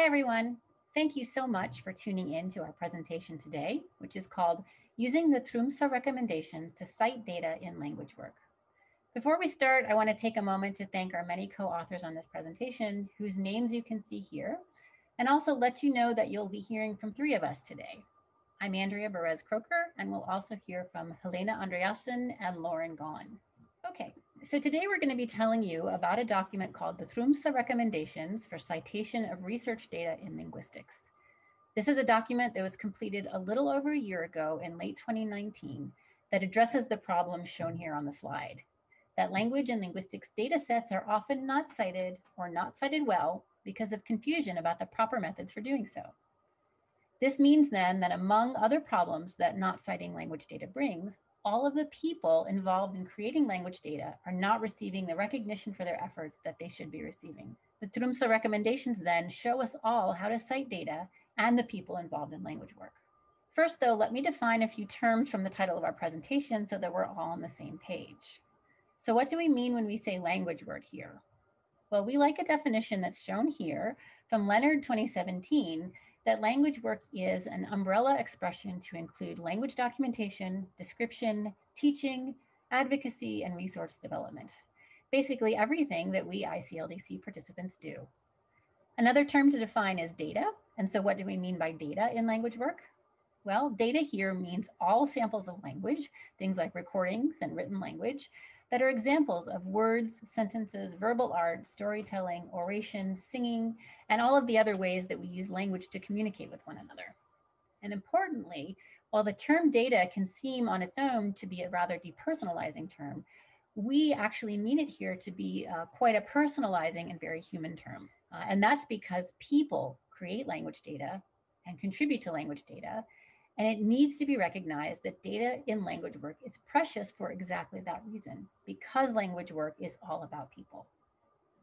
Hey everyone, thank you so much for tuning in to our presentation today, which is called Using the Tromsø Recommendations to Cite Data in Language Work. Before we start, I want to take a moment to thank our many co-authors on this presentation, whose names you can see here, and also let you know that you'll be hearing from three of us today. I'm Andrea Berez Kroeker, and we'll also hear from Helena Andreassen and Lauren Gawne. Okay, so today we're going to be telling you about a document called the Tromsø Recommendations for Citation of Research Data in Linguistics. This is a document that was completed a little over a year ago in late 2019 that addresses the problem shown here on the slide, that language and linguistics data sets are often not cited or not cited well because of confusion about the proper methods for doing so. This means then that among other problems that not citing language data brings, all of the people involved in creating language data are not receiving the recognition for their efforts that they should be receiving. The Tromsø recommendations then show us all how to cite data and the people involved in language work. First though, let me define a few terms from the title of our presentation so that we're all on the same page. So what do we mean when we say language work here? Well, we like a definition that's shown here from Leonard 2017 that language work is an umbrella expression to include language documentation, description, teaching, advocacy, and resource development. Basically everything that we ICLDC participants do. Another term to define is data. And so what do we mean by data in language work? Well, data here means all samples of language, things like recordings and written language, that are examples of words, sentences, verbal art, storytelling, oration, singing, and all of the other ways that we use language to communicate with one another. And importantly, while the term data can seem on its own to be a rather depersonalizing term, we actually mean it here to be uh, quite a personalizing and very human term. Uh, and that's because people create language data and contribute to language data, and it needs to be recognized that data in language work is precious for exactly that reason, because language work is all about people.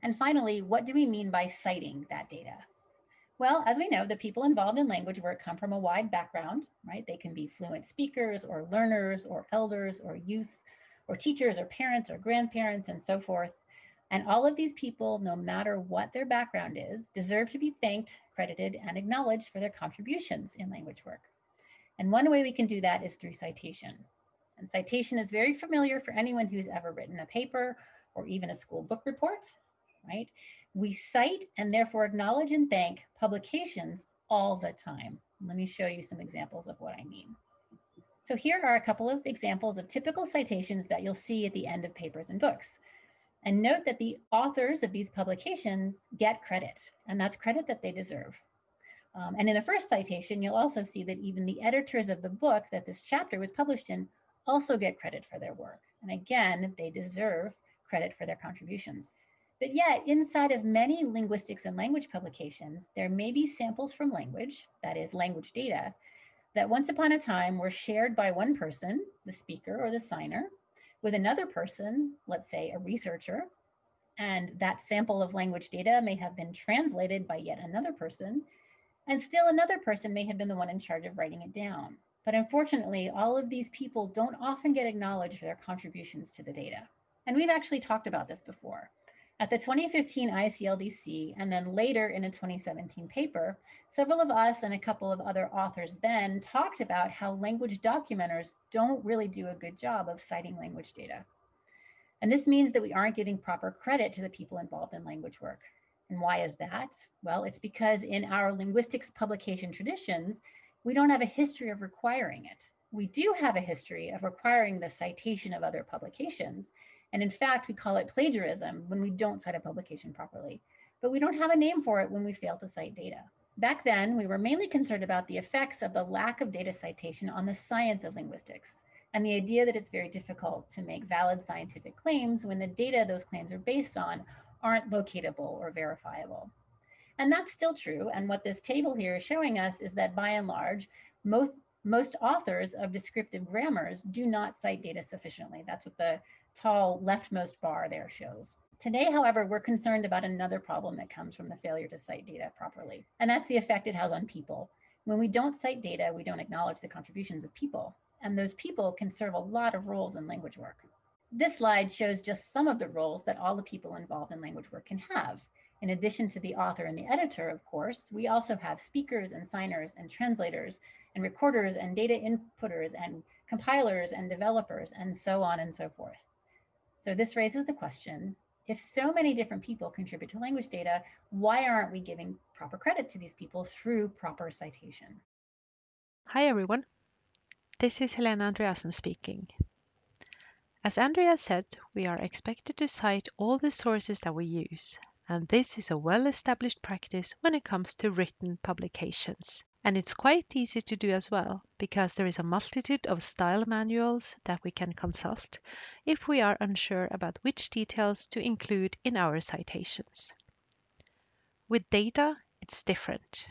And finally, what do we mean by citing that data? Well, as we know, the people involved in language work come from a wide background, right? They can be fluent speakers or learners or elders or youth or teachers or parents or grandparents and so forth. And all of these people, no matter what their background is, deserve to be thanked, credited, and acknowledged for their contributions in language work. And one way we can do that is through citation. And citation is very familiar for anyone who's ever written a paper or even a school book report, right? We cite and therefore acknowledge and thank publications all the time. Let me show you some examples of what I mean. So here are a couple of examples of typical citations that you'll see at the end of papers and books. And note that the authors of these publications get credit, and that's credit that they deserve. Um, and in the first citation, you'll also see that even the editors of the book that this chapter was published in also get credit for their work. And again, they deserve credit for their contributions. But yet, inside of many linguistics and language publications, there may be samples from language, that is language data, that once upon a time were shared by one person, the speaker or the signer, with another person, let's say a researcher, and that sample of language data may have been translated by yet another person and still another person may have been the one in charge of writing it down. But unfortunately, all of these people don't often get acknowledged for their contributions to the data. And we've actually talked about this before. At the 2015 ICLDC, and then later in a 2017 paper, several of us and a couple of other authors then talked about how language documenters don't really do a good job of citing language data. And this means that we aren't giving proper credit to the people involved in language work. And why is that? Well, it's because in our linguistics publication traditions, we don't have a history of requiring it. We do have a history of requiring the citation of other publications. And in fact, we call it plagiarism when we don't cite a publication properly, but we don't have a name for it when we fail to cite data. Back then, we were mainly concerned about the effects of the lack of data citation on the science of linguistics and the idea that it's very difficult to make valid scientific claims when the data those claims are based on aren't locatable or verifiable. And that's still true. And what this table here is showing us is that by and large, most, most authors of descriptive grammars do not cite data sufficiently. That's what the tall leftmost bar there shows. Today, however, we're concerned about another problem that comes from the failure to cite data properly, and that's the effect it has on people. When we don't cite data, we don't acknowledge the contributions of people, and those people can serve a lot of roles in language work. This slide shows just some of the roles that all the people involved in language work can have. In addition to the author and the editor, of course, we also have speakers and signers and translators and recorders and data inputters and compilers and developers and so on and so forth. So this raises the question, if so many different people contribute to language data, why aren't we giving proper credit to these people through proper citation? Hi everyone, this is Helena Andreassen speaking. As Andrea said, we are expected to cite all the sources that we use, and this is a well-established practice when it comes to written publications. And it's quite easy to do as well, because there is a multitude of style manuals that we can consult if we are unsure about which details to include in our citations. With data, it's different.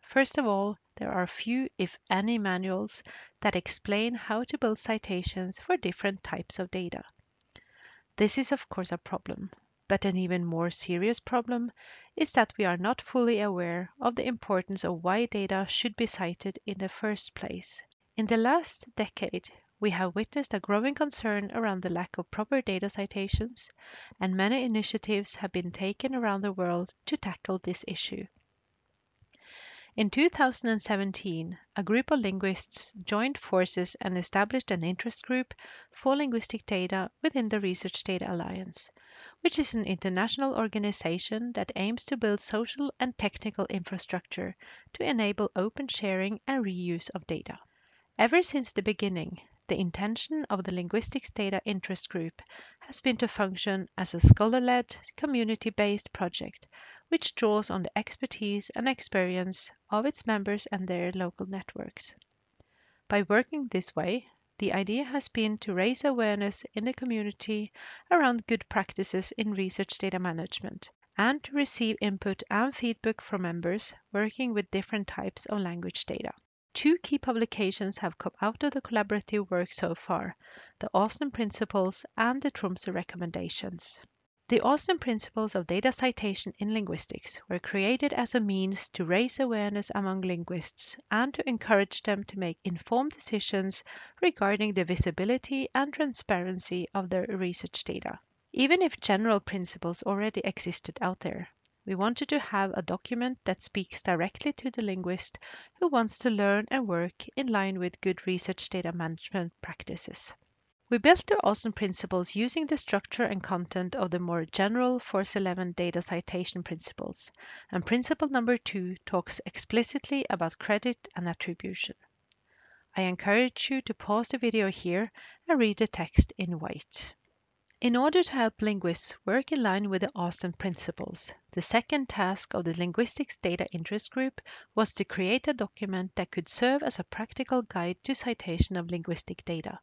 First of all, there are few, if any, manuals that explain how to build citations for different types of data. This is of course a problem, but an even more serious problem is that we are not fully aware of the importance of why data should be cited in the first place. In the last decade, we have witnessed a growing concern around the lack of proper data citations, and many initiatives have been taken around the world to tackle this issue. In 2017, a group of linguists joined forces and established an interest group for linguistic data within the Research Data Alliance, which is an international organization that aims to build social and technical infrastructure to enable open sharing and reuse of data. Ever since the beginning, the intention of the Linguistics Data Interest Group has been to function as a scholar-led, community-based project which draws on the expertise and experience of its members and their local networks. By working this way, the idea has been to raise awareness in the community around good practices in research data management and to receive input and feedback from members working with different types of language data. Two key publications have come out of the collaborative work so far, the Austin Principles and the Tromsø Recommendations. The Austin Principles of Data Citation in Linguistics were created as a means to raise awareness among linguists and to encourage them to make informed decisions regarding the visibility and transparency of their research data. Even if general principles already existed out there, we wanted to have a document that speaks directly to the linguist who wants to learn and work in line with good research data management practices. We built the Austin principles using the structure and content of the more general Force 11 data citation principles, and principle number two talks explicitly about credit and attribution. I encourage you to pause the video here and read the text in white. In order to help linguists work in line with the Austin principles, the second task of the Linguistics Data Interest Group was to create a document that could serve as a practical guide to citation of linguistic data.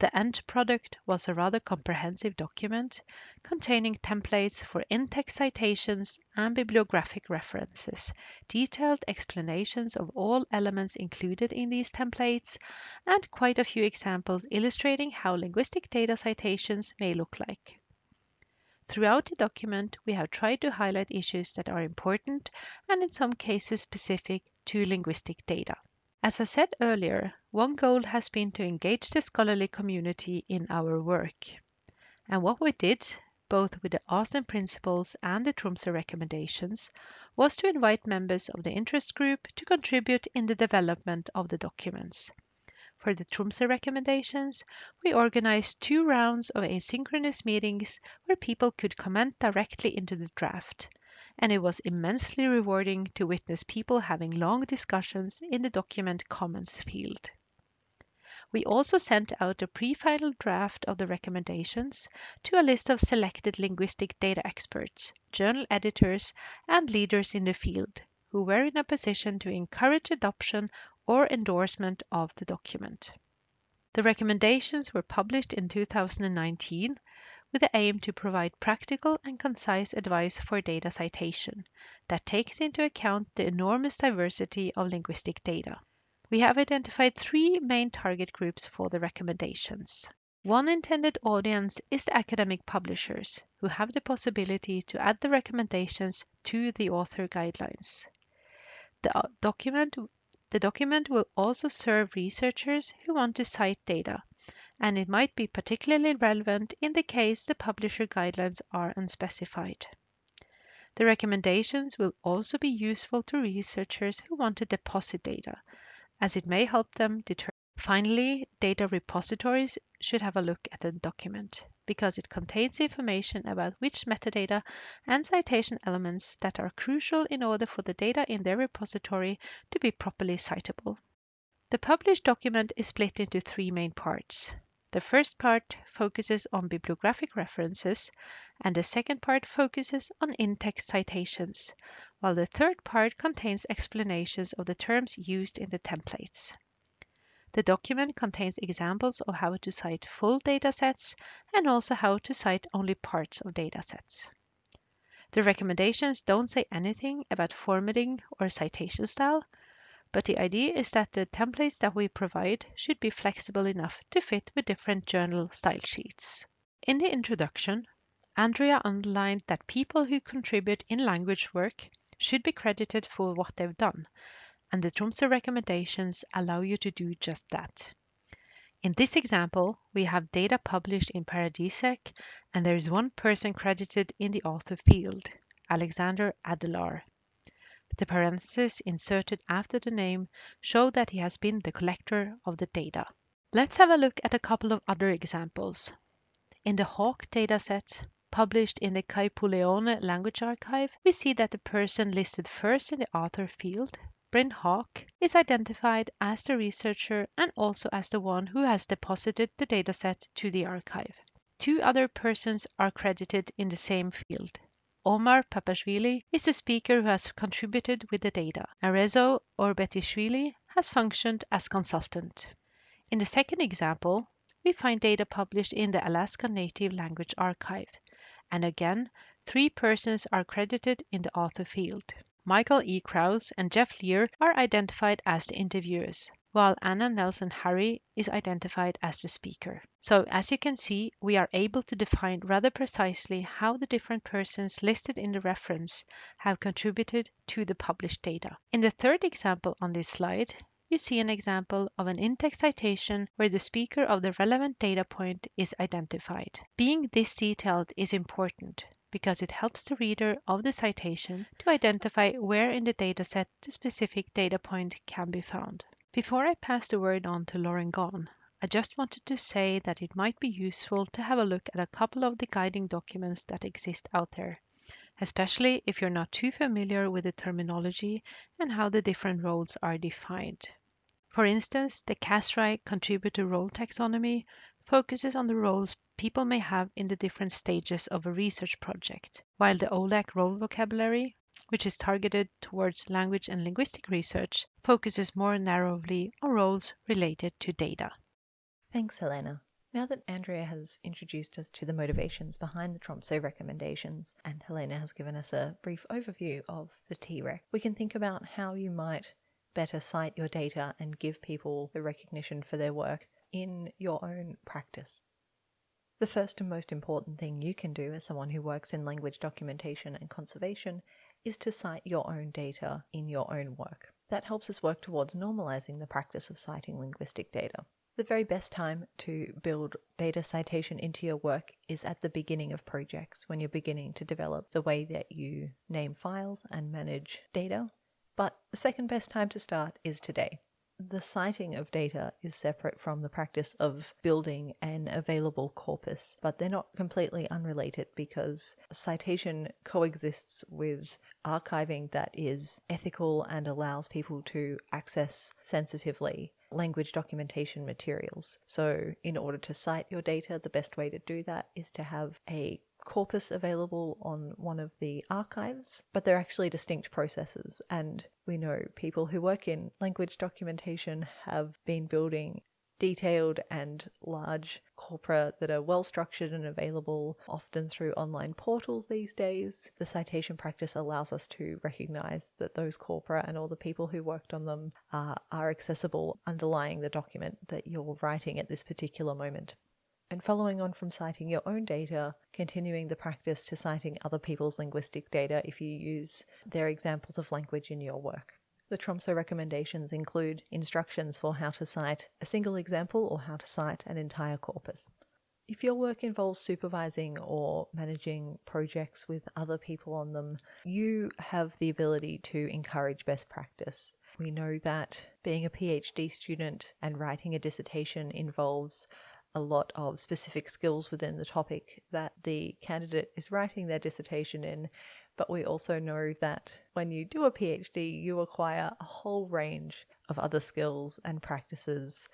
The end product was a rather comprehensive document containing templates for in-text citations and bibliographic references, detailed explanations of all elements included in these templates, and quite a few examples illustrating how linguistic data citations may look like. Throughout the document, we have tried to highlight issues that are important and in some cases specific to linguistic data. As I said earlier, one goal has been to engage the scholarly community in our work. And what we did, both with the Austin principles and the Tromsø recommendations, was to invite members of the interest group to contribute in the development of the documents. For the Tromsø recommendations, we organized two rounds of asynchronous meetings where people could comment directly into the draft and it was immensely rewarding to witness people having long discussions in the document comments field. We also sent out a pre-final draft of the recommendations to a list of selected linguistic data experts, journal editors, and leaders in the field who were in a position to encourage adoption or endorsement of the document. The recommendations were published in 2019 with the aim to provide practical and concise advice for data citation that takes into account the enormous diversity of linguistic data. We have identified three main target groups for the recommendations. One intended audience is the academic publishers, who have the possibility to add the recommendations to the author guidelines. The uh, document, the document will also serve researchers who want to cite data and it might be particularly relevant in the case the publisher guidelines are unspecified. The recommendations will also be useful to researchers who want to deposit data, as it may help them determine. Finally, data repositories should have a look at the document because it contains information about which metadata and citation elements that are crucial in order for the data in their repository to be properly citable. The published document is split into three main parts. The first part focuses on bibliographic references, and the second part focuses on in-text citations, while the third part contains explanations of the terms used in the templates. The document contains examples of how to cite full datasets and also how to cite only parts of datasets. The recommendations don't say anything about formatting or citation style, but the idea is that the templates that we provide should be flexible enough to fit with different journal style sheets. In the introduction, Andrea underlined that people who contribute in language work should be credited for what they've done and the Tromsø recommendations allow you to do just that. In this example, we have data published in Paradisec, and there is one person credited in the author field, Alexander Adelaar. The parentheses inserted after the name show that he has been the collector of the data. Let's have a look at a couple of other examples. In the Hauk dataset, published in the Kaipuleohone language archive, we see that the person listed first in the author field Bryn Hauk is identified as the researcher and also as the one who has deposited the dataset to the archive. Two other persons are credited in the same field. Omar Papashvili is the speaker who has contributed with the data, and Rezo Orbetishvili has functioned as consultant. In the second example, we find data published in the Alaska Native Language Archive, and again, three persons are credited in the author field. Michael E. Krauss and Jeff Leer are identified as the interviewers, while Anna Nelson Harry is identified as the speaker. So as you can see, we are able to define rather precisely how the different persons listed in the reference have contributed to the published data. In the third example on this slide, you see an example of an in-text citation where the speaker of the relevant data point is identified. Being this detailed is important because it helps the reader of the citation to identify where in the dataset the specific data point can be found. Before I pass the word on to Lauren Gawne, I just wanted to say that it might be useful to have a look at a couple of the guiding documents that exist out there, especially if you're not too familiar with the terminology and how the different roles are defined. For instance, the CASRAI contributor role taxonomy focuses on the roles people may have in the different stages of a research project, while the OLAC role vocabulary, which is targeted towards language and linguistic research, focuses more narrowly on roles related to data. Thanks, Helena. Now that Andrea has introduced us to the motivations behind the Tromsø recommendations, and Helena has given us a brief overview of the TREC, we can think about how you might better cite your data and give people the recognition for their work in your own practice. The first and most important thing you can do as someone who works in language documentation and conservation is to cite your own data in your own work. That helps us work towards normalizing the practice of citing linguistic data. The very best time to build data citation into your work is at the beginning of projects when you're beginning to develop the way that you name files and manage data. But the second best time to start is today the citing of data is separate from the practice of building an available corpus, but they're not completely unrelated because citation coexists with archiving that is ethical and allows people to access sensitively language documentation materials. So, in order to cite your data, the best way to do that is to have a corpus available on one of the archives, but they're actually distinct processes. And we know people who work in language documentation have been building detailed and large corpora that are well structured and available often through online portals these days. The citation practice allows us to recognize that those corpora and all the people who worked on them are, are accessible underlying the document that you're writing at this particular moment and following on from citing your own data, continuing the practice to citing other people's linguistic data if you use their examples of language in your work. The Tromso recommendations include instructions for how to cite a single example or how to cite an entire corpus. If your work involves supervising or managing projects with other people on them, you have the ability to encourage best practice. We know that being a PhD student and writing a dissertation involves a lot of specific skills within the topic that the candidate is writing their dissertation in. But we also know that when you do a PhD, you acquire a whole range of other skills and practices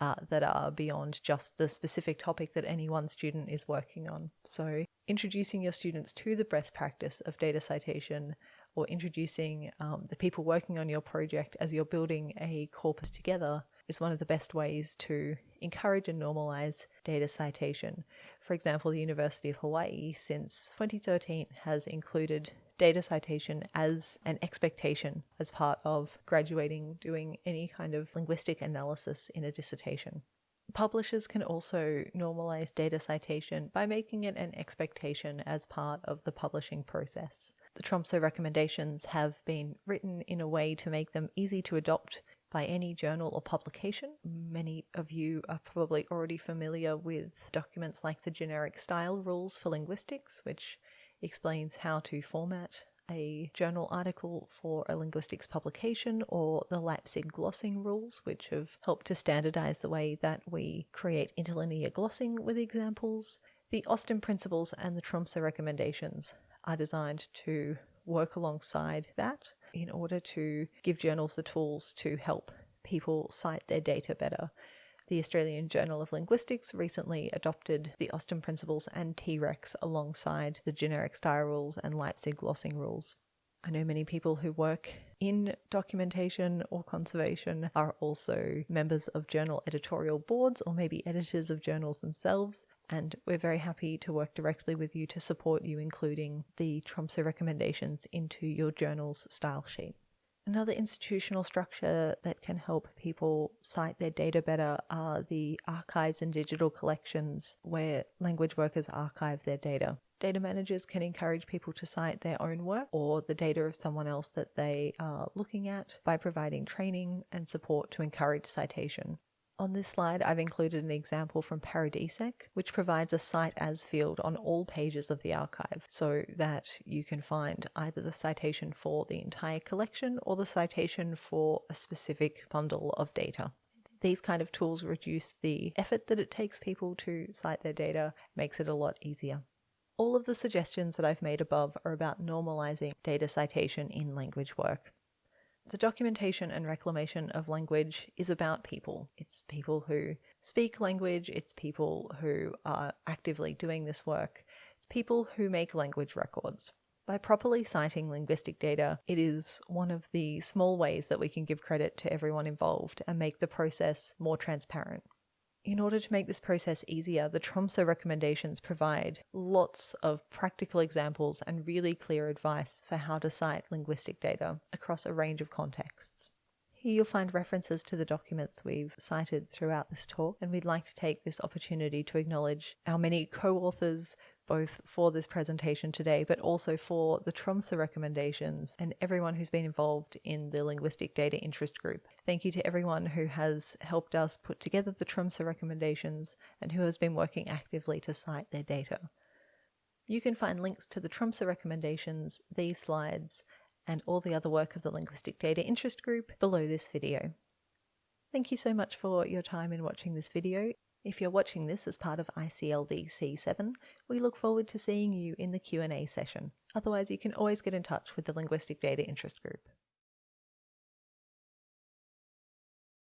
uh, that are beyond just the specific topic that any one student is working on. So, introducing your students to the best practice of data citation or introducing um, the people working on your project as you're building a corpus together is one of the best ways to encourage and normalize data citation. For example, the University of Hawaii since 2013 has included data citation as an expectation as part of graduating doing any kind of linguistic analysis in a dissertation. Publishers can also normalize data citation by making it an expectation as part of the publishing process. The Tromso recommendations have been written in a way to make them easy to adopt by any journal or publication. Many of you are probably already familiar with documents like the Generic Style Rules for Linguistics, which explains how to format a journal article for a linguistics publication or the Leipzig glossing rules, which have helped to standardize the way that we create interlinear glossing with examples. The Austin principles and the Tromsø recommendations are designed to work alongside that in order to give journals the tools to help people cite their data better. The Australian Journal of Linguistics recently adopted the Austin Principles and T Rex alongside the generic style rules and Leipzig glossing rules. I know many people who work in documentation or conservation are also members of journal editorial boards or maybe editors of journals themselves, and we're very happy to work directly with you to support you including the Tromsø recommendations into your journal's style sheet. Another institutional structure that can help people cite their data better are the archives and digital collections where language workers archive their data. Data managers can encourage people to cite their own work or the data of someone else that they are looking at by providing training and support to encourage citation. On this slide, I've included an example from Paradisec, which provides a cite as field on all pages of the archive so that you can find either the citation for the entire collection or the citation for a specific bundle of data. These kind of tools reduce the effort that it takes people to cite their data, makes it a lot easier. All of the suggestions that I've made above are about normalizing data citation in language work. The documentation and reclamation of language is about people. It's people who speak language, it's people who are actively doing this work, it's people who make language records. By properly citing linguistic data, it is one of the small ways that we can give credit to everyone involved and make the process more transparent. In order to make this process easier, the Tromsø recommendations provide lots of practical examples and really clear advice for how to cite linguistic data across a range of contexts. Here you'll find references to the documents we've cited throughout this talk, and we'd like to take this opportunity to acknowledge our many co authors, both for this presentation today, but also for the Tromsø recommendations and everyone who's been involved in the Linguistic Data Interest Group. Thank you to everyone who has helped us put together the Tromsø recommendations and who has been working actively to cite their data. You can find links to the Tromsø recommendations, these slides, and all the other work of the Linguistic Data Interest Group below this video. Thank you so much for your time in watching this video. If you're watching this as part of ICLD C7, we look forward to seeing you in the Q&A session. Otherwise, you can always get in touch with the Linguistic Data Interest Group.